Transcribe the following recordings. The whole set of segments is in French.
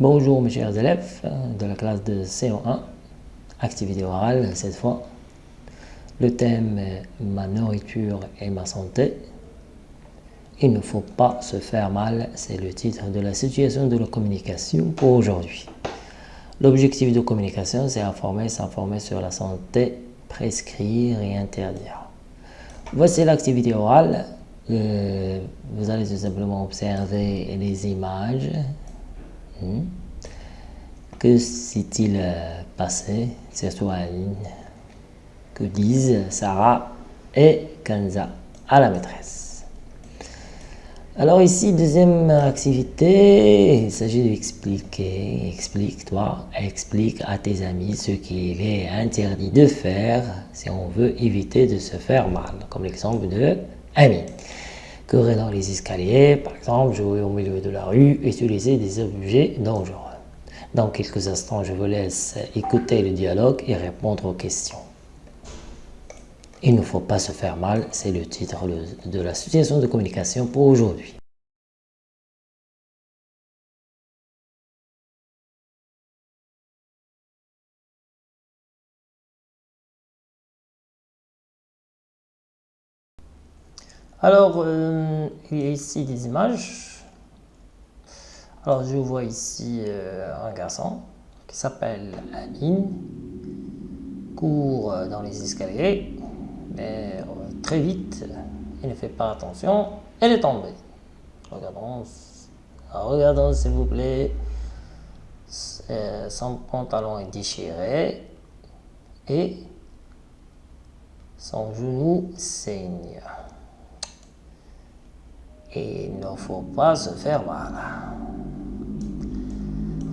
Bonjour mes chers élèves de la classe de CO1, activité orale cette fois. Le thème est ma nourriture et ma santé. Il ne faut pas se faire mal, c'est le titre de la situation de la communication pour aujourd'hui. L'objectif de communication, c'est informer, s'informer sur la santé, prescrire et interdire. Voici l'activité orale. Euh, vous allez tout simplement observer les images. Hmm. Que s'est-il euh, passé, en ligne Que disent Sarah et Kanza à la maîtresse? Alors ici, deuxième activité, il s'agit d'expliquer, explique-toi, explique à tes amis ce qu'il est interdit de faire si on veut éviter de se faire mal, comme l'exemple de Ami. Courir dans les escaliers, par exemple, jouer au milieu de la rue, utiliser des objets dangereux. Dans quelques instants, je vous laisse écouter le dialogue et répondre aux questions. Il ne faut pas se faire mal, c'est le titre de la situation de communication pour aujourd'hui. Alors, euh, il y a ici des images. Alors, je vois ici euh, un garçon qui s'appelle Aline, court dans les escaliers mais euh, très vite, il ne fait pas attention, elle est tombée. Regardons, regardons s'il vous plaît, son pantalon est déchiré et son genou saigne. Il ne faut pas se faire mal.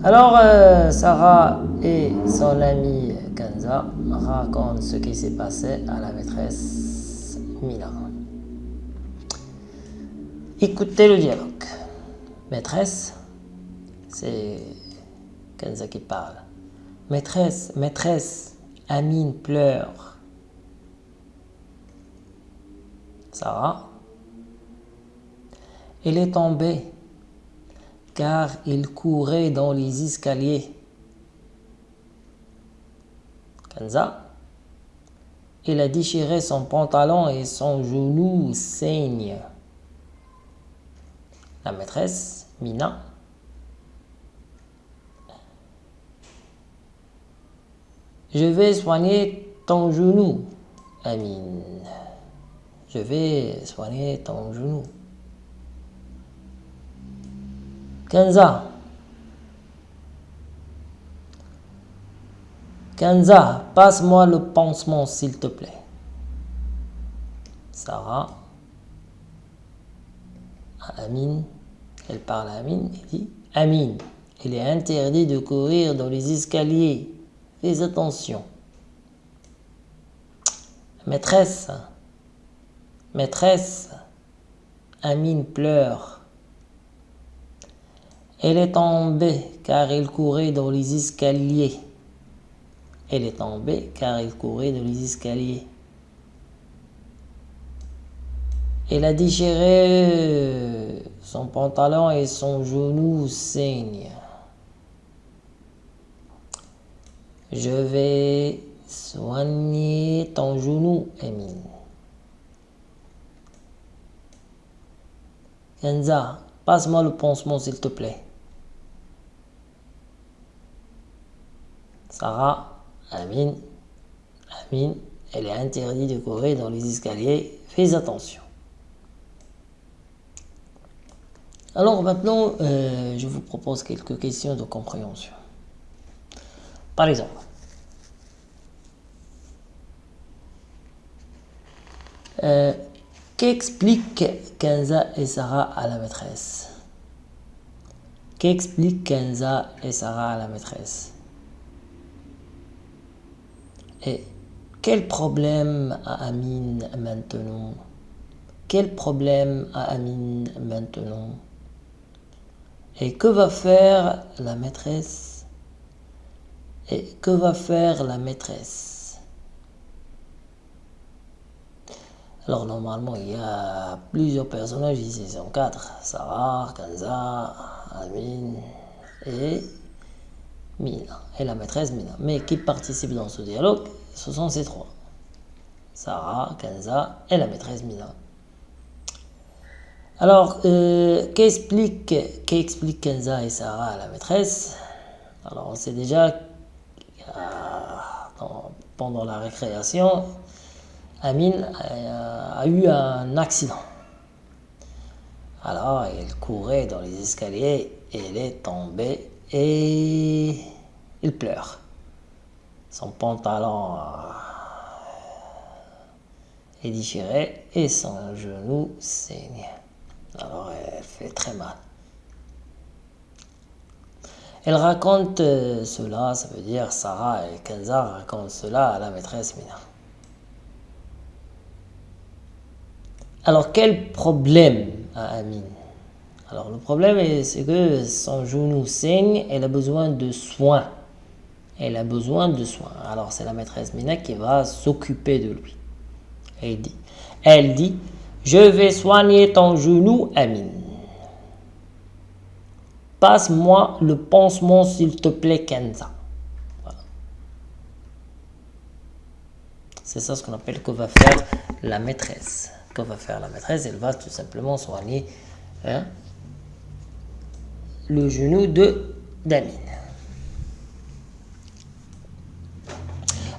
Alors, euh, Sarah et son ami Kanza racontent ce qui s'est passé à la maîtresse Mila. Écoutez le dialogue. Maîtresse, c'est Kanza qui parle. Maîtresse, maîtresse, Amine pleure. Sarah, elle est tombée car il courait dans les escaliers. Kanza, il a déchiré son pantalon et son genou saigne. La maîtresse, Mina, Je vais soigner ton genou, Amine. Je vais soigner ton genou. Kenza. Kenza, passe-moi le pansement s'il te plaît. Sarah. Amine. Elle parle à Amine et dit Amine, il est interdit de courir dans les escaliers. Fais attention. Maîtresse. Maîtresse. Amine pleure. Elle est tombée car il courait dans les escaliers. Elle est tombée car il courait dans les escaliers. Elle a déchiré son pantalon et son genou saigne. Je vais soigner ton genou, Emile. Kenza, passe-moi le pansement s'il te plaît. Sarah, Amine, Amine, elle est interdite de courir dans les escaliers, fais attention. Alors maintenant, euh, je vous propose quelques questions de compréhension. Par exemple, euh, qu'expliquent Kenza et Sarah à la maîtresse? Qu'expliquent Kenza et Sarah à la maîtresse? Et quel problème a Amine maintenant? Quel problème a Amine maintenant? Et que va faire la maîtresse? Et que va faire la maîtresse? Alors normalement il y a plusieurs personnages ici, ils sont quatre. Sarah, Kanza, Amine et Mina, et la maîtresse Mina. Mais qui participe dans ce dialogue, ce sont ces trois. Sarah, Kenza et la maîtresse Mina. Alors, euh, qu'explique et Sarah à la maîtresse? Alors, on sait déjà euh, pendant la récréation, Amine a, eu un accident. Alors, elle courait dans les escaliers et elle est tombée et il pleure. Son pantalon est déchiré et son genou saigne. Alors elle fait très mal. Elle raconte euh, cela, ça veut dire Sarah et Kenza racontent cela à la maîtresse Mina. Alors quel problème a Amine? Alors le problème c'est que son genou saigne, elle a besoin de soins. Elle a besoin de soins. Alors c'est la maîtresse Mina qui va s'occuper de lui. Elle dit, je vais soigner ton genou, Amine. Passe-moi le pansement, s'il te plaît, Kenza. C'est ça ce qu'on appelle que va faire la maîtresse. Que va faire la maîtresse? Elle va tout simplement soigner hein, le genou de d'Amine.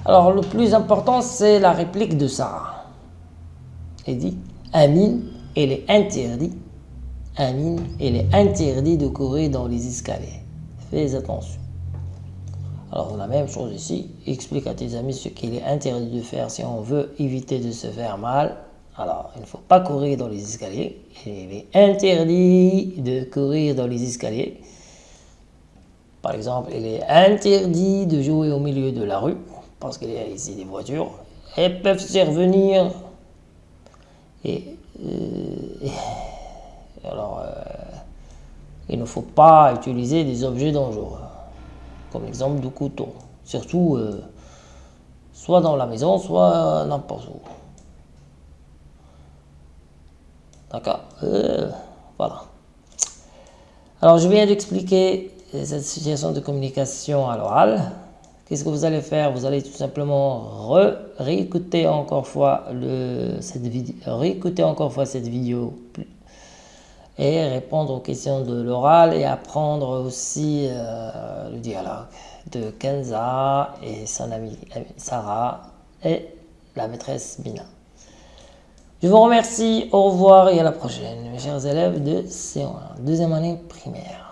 Alors, le plus important, c'est la réplique de Sarah. Elle dit Amine, il est interdit. Amine, il est interdit de courir dans les escaliers. Fais attention. Alors la même chose ici, explique à tes amis ce qu'il est interdit de faire si on veut éviter de se faire mal. Alors, il ne faut pas courir dans les escaliers. Il est interdit de courir dans les escaliers. Par exemple, il est interdit de jouer au milieu de la rue, parce qu'il y a ici des voitures. Elles peuvent survenir et, euh, alors, euh, il ne faut pas utiliser des objets dangereux, comme l'exemple du couteau, surtout euh, soit dans la maison, soit n'importe où. D'accord Voilà. Alors, je viens d'expliquer cette situation de communication à l'oral. Qu'est-ce que vous allez faire? Vous allez tout simplement réécouter encore fois cette vidéo, encore fois cette vidéo et répondre aux questions de l'oral et apprendre aussi euh, le dialogue de Kenza et son amie Sarah et la maîtresse Bina. Je vous remercie, au revoir et à la prochaine, mes chers élèves de C1, deuxième année primaire.